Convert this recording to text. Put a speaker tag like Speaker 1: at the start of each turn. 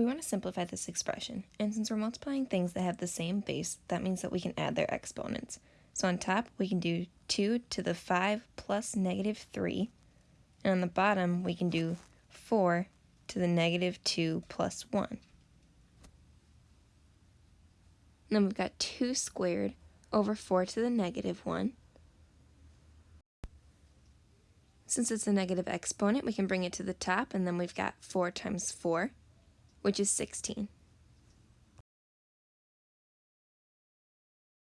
Speaker 1: We want to simplify this expression, and since we're multiplying things that have the same base, that means that we can add their exponents. So on top, we can do 2 to the 5 plus negative 3, and on the bottom, we can do 4 to the negative 2 plus 1. And then we've got 2 squared over 4 to the negative 1. Since it's a negative exponent, we can bring it to the top, and then we've got 4 times 4 which is 16.